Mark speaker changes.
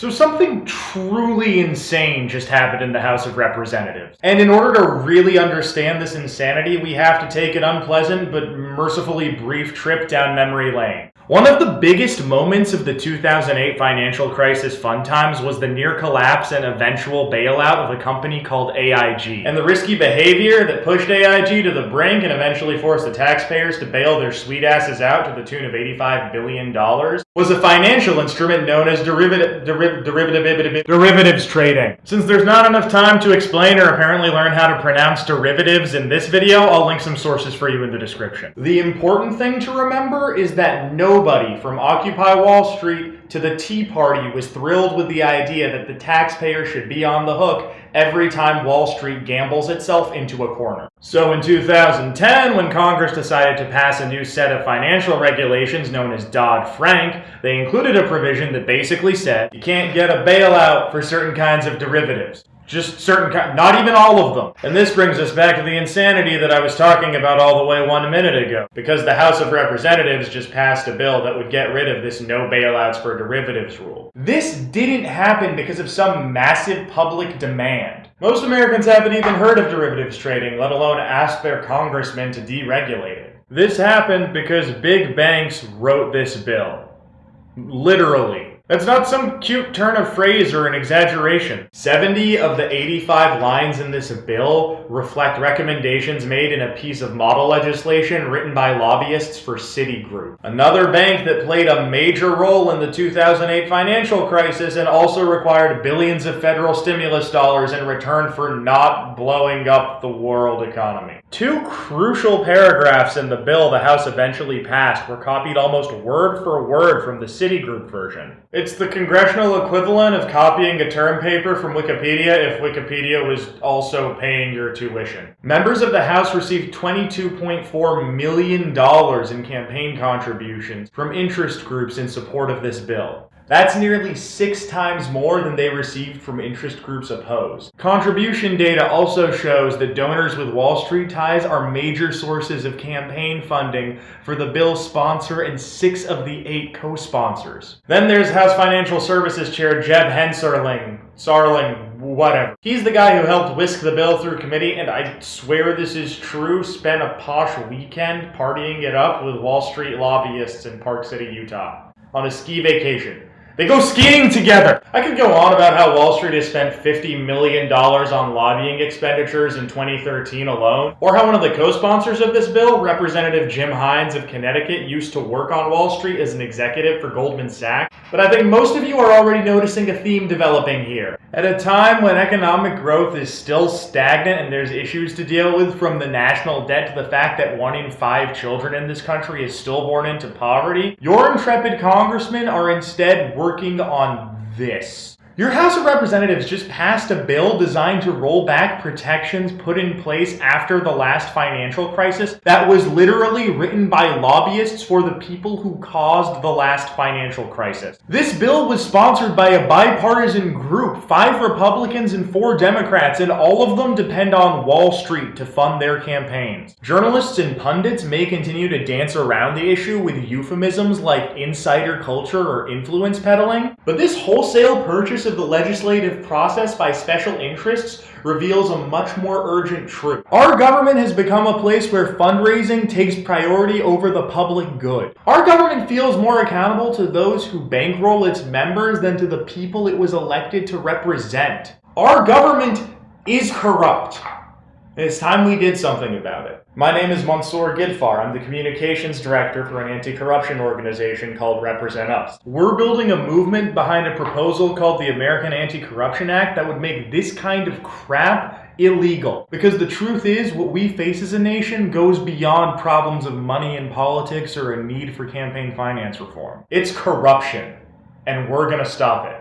Speaker 1: So something truly insane just happened in the House of Representatives. And in order to really understand this insanity, we have to take an unpleasant but mercifully brief trip down memory lane. One of the biggest moments of the 2008 financial crisis fun times was the near collapse and eventual bailout of a company called AIG. And the risky behavior that pushed AIG to the brink and eventually forced the taxpayers to bail their sweet asses out to the tune of $85 billion was a financial instrument known as derivative, deriv, derivative, derivatives trading. Since there's not enough time to explain or apparently learn how to pronounce derivatives in this video, I'll link some sources for you in the description. The important thing to remember is that Nobody from Occupy Wall Street to the Tea Party was thrilled with the idea that the taxpayer should be on the hook every time Wall Street gambles itself into a corner. So in 2010, when Congress decided to pass a new set of financial regulations known as Dodd-Frank, they included a provision that basically said you can't get a bailout for certain kinds of derivatives. Just certain kind, not even all of them. And this brings us back to the insanity that I was talking about all the way one minute ago. Because the House of Representatives just passed a bill that would get rid of this no bailouts for derivatives rule. This didn't happen because of some massive public demand. Most Americans haven't even heard of derivatives trading, let alone ask their congressmen to deregulate it. This happened because big banks wrote this bill. Literally. That's not some cute turn of phrase or an exaggeration. 70 of the 85 lines in this bill reflect recommendations made in a piece of model legislation written by lobbyists for Citigroup. Another bank that played a major role in the 2008 financial crisis and also required billions of federal stimulus dollars in return for not blowing up the world economy. Two crucial paragraphs in the bill the House eventually passed were copied almost word for word from the Citigroup version. It's the congressional equivalent of copying a term paper from Wikipedia if Wikipedia was also paying your tuition. Members of the House received $22.4 million in campaign contributions from interest groups in support of this bill. That's nearly six times more than they received from interest groups opposed. Contribution data also shows that donors with Wall Street ties are major sources of campaign funding for the bill's sponsor and six of the eight co-sponsors. Then there's House Financial Services Chair Jeb Hensarling, Sarling, whatever. He's the guy who helped whisk the bill through committee, and I swear this is true, spent a posh weekend partying it up with Wall Street lobbyists in Park City, Utah on a ski vacation. They go skiing together. I could go on about how Wall Street has spent $50 million on lobbying expenditures in 2013 alone, or how one of the co-sponsors of this bill, Representative Jim Himes of Connecticut, used to work on Wall Street as an executive for Goldman Sachs. But I think most of you are already noticing a theme developing here. At a time when economic growth is still stagnant and there's issues to deal with from the national debt to the fact that one in five children in this country is still born into poverty, your intrepid congressmen are instead working on this. Your House of Representatives just passed a bill designed to roll back protections put in place after the last financial crisis that was literally written by lobbyists for the people who caused the last financial crisis. This bill was sponsored by a bipartisan group, five Republicans and four Democrats, and all of them depend on Wall Street to fund their campaigns. Journalists and pundits may continue to dance around the issue with euphemisms like insider culture or influence peddling, but this wholesale purchase of the legislative process by special interests reveals a much more urgent truth. Our government has become a place where fundraising takes priority over the public good. Our government feels more accountable to those who bankroll its members than to the people it was elected to represent. Our government is corrupt. It's time we did something about it. My name is Mansoor Gidfar. I'm the communications director for an anti-corruption organization called Represent Us. We're building a movement behind a proposal called the American Anti-Corruption Act that would make this kind of crap illegal. Because the truth is, what we face as a nation goes beyond problems of money in politics or a need for campaign finance reform. It's corruption, and we're gonna stop it.